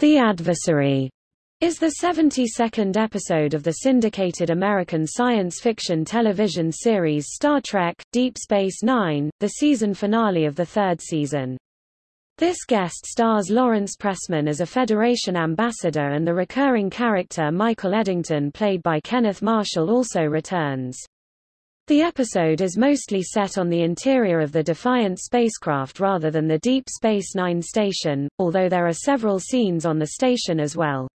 The Adversary is the 72nd episode of the syndicated American science fiction television series Star Trek – Deep Space Nine, the season finale of the third season. This guest stars Lawrence Pressman as a Federation ambassador and the recurring character Michael Eddington played by Kenneth Marshall also returns. The episode is mostly set on the interior of the Defiant spacecraft rather than the Deep Space Nine station, although there are several scenes on the station as well.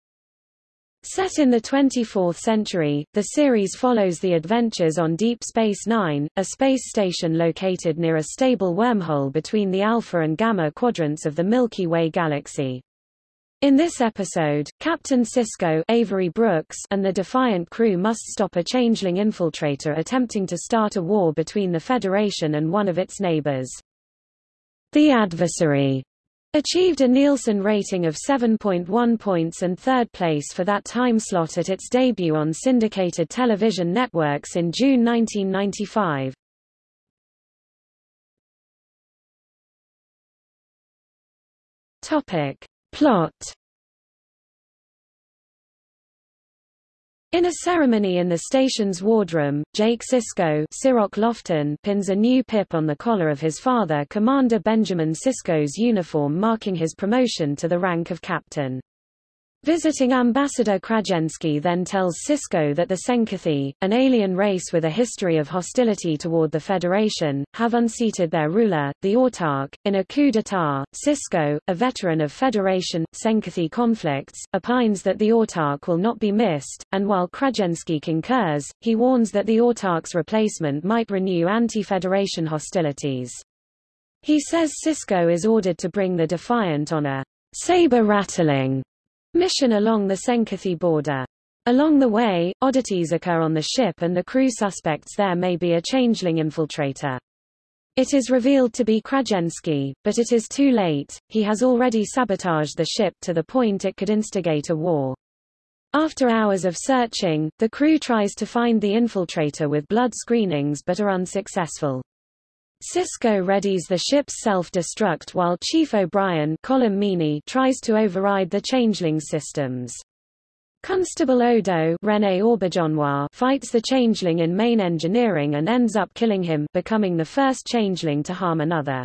Set in the 24th century, the series follows the adventures on Deep Space Nine, a space station located near a stable wormhole between the Alpha and Gamma quadrants of the Milky Way galaxy. In this episode, Captain Sisko Avery Brooks and the Defiant crew must stop a changeling infiltrator attempting to start a war between the Federation and one of its neighbors. The Adversary achieved a Nielsen rating of 7.1 points and third place for that time slot at its debut on syndicated television networks in June 1995. Topic. Plot In a ceremony in the station's wardroom, Jake Sisko Lofton pins a new pip on the collar of his father Commander Benjamin Sisko's uniform marking his promotion to the rank of captain. Visiting Ambassador Krajensky then tells Sisko that the Tzenkethi, an alien race with a history of hostility toward the Federation, have unseated their ruler, the Autarch, in a coup d'état. Sisko, a veteran of Federation, Tzenkethi conflicts, opines that the Autarch will not be missed, and while Krajensky concurs, he warns that the Autarch's replacement might renew anti-Federation hostilities. He says Sisko is ordered to bring the Defiant on a saber-rattling mission along the Tzenkethi border. Along the way, oddities occur on the ship and the crew suspects there may be a changeling infiltrator. It is revealed to be Krajensky, but it is too late, he has already sabotaged the ship to the point it could instigate a war. After hours of searching, the crew tries to find the infiltrator with blood screenings but are unsuccessful. Sisko readies the ship's self-destruct while Chief O'Brien tries to override the changeling systems. Constable Odo René fights the changeling in main engineering and ends up killing him becoming the first changeling to harm another.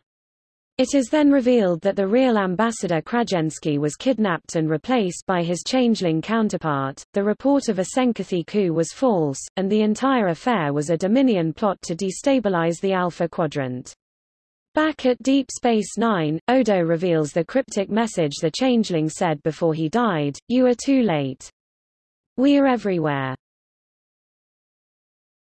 It is then revealed that the real ambassador Krajensky was kidnapped and replaced by his changeling counterpart. The report of a Tzenkethi coup was false, and the entire affair was a Dominion plot to destabilize the Alpha Quadrant. Back at Deep Space Nine, Odo reveals the cryptic message the changeling said before he died, You are too late. We are everywhere.